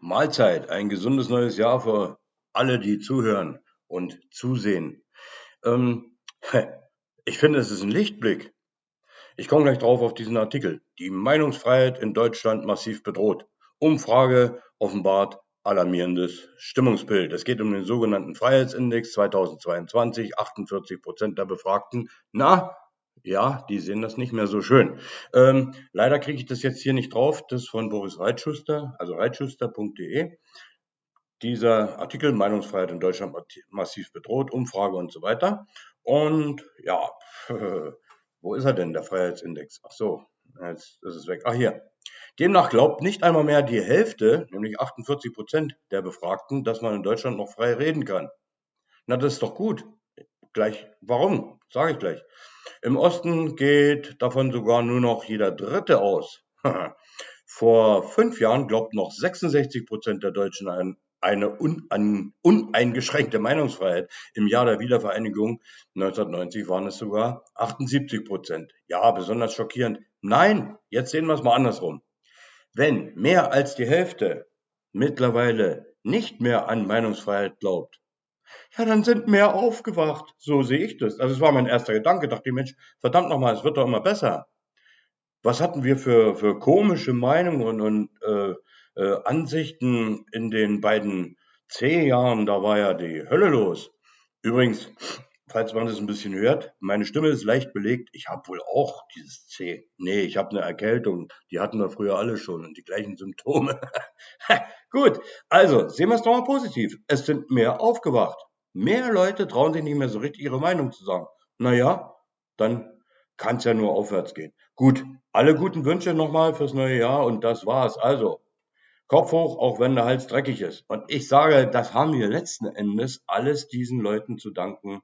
Mahlzeit, ein gesundes neues Jahr für alle, die zuhören und zusehen. Ähm, ich finde, es ist ein Lichtblick. Ich komme gleich drauf auf diesen Artikel. Die Meinungsfreiheit in Deutschland massiv bedroht. Umfrage offenbart alarmierendes Stimmungsbild. Es geht um den sogenannten Freiheitsindex 2022. 48 Prozent der Befragten. Na, ja, die sehen das nicht mehr so schön. Ähm, leider kriege ich das jetzt hier nicht drauf. Das ist von Boris Reitschuster, also reitschuster.de. Dieser Artikel Meinungsfreiheit in Deutschland massiv bedroht, Umfrage und so weiter. Und ja, wo ist er denn, der Freiheitsindex? Ach so, jetzt ist es weg. Ach hier. Demnach glaubt nicht einmal mehr die Hälfte, nämlich 48 Prozent der Befragten, dass man in Deutschland noch frei reden kann. Na, das ist doch gut. Gleich, warum? Sage ich gleich. Im Osten geht davon sogar nur noch jeder Dritte aus. Vor fünf Jahren glaubten noch 66 Prozent der Deutschen an eine uneingeschränkte Meinungsfreiheit. Im Jahr der Wiedervereinigung 1990 waren es sogar 78 Prozent. Ja, besonders schockierend. Nein, jetzt sehen wir es mal andersrum. Wenn mehr als die Hälfte mittlerweile nicht mehr an Meinungsfreiheit glaubt, ja, dann sind mehr aufgewacht. So sehe ich das. Also es war mein erster Gedanke. Dachte ich, Mensch, verdammt nochmal, es wird doch immer besser. Was hatten wir für, für komische Meinungen und äh, äh, Ansichten in den beiden C-Jahren? Da war ja die Hölle los. Übrigens, falls man das ein bisschen hört, meine Stimme ist leicht belegt. Ich habe wohl auch dieses C. Nee, ich habe eine Erkältung. Die hatten wir früher alle schon und die gleichen Symptome. Gut, also sehen wir es doch mal positiv. Es sind mehr aufgewacht. Mehr Leute trauen sich nicht mehr so richtig ihre Meinung zu sagen. Naja, dann kann es ja nur aufwärts gehen. Gut, alle guten Wünsche nochmal fürs neue Jahr und das war's. Also, Kopf hoch, auch wenn der Hals dreckig ist. Und ich sage, das haben wir letzten Endes alles diesen Leuten zu danken,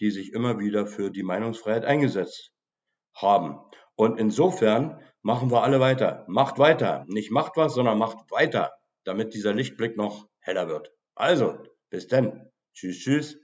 die sich immer wieder für die Meinungsfreiheit eingesetzt haben. Und insofern machen wir alle weiter. Macht weiter. Nicht macht was, sondern macht weiter, damit dieser Lichtblick noch heller wird. Also, bis denn. Tschüss, tschüss.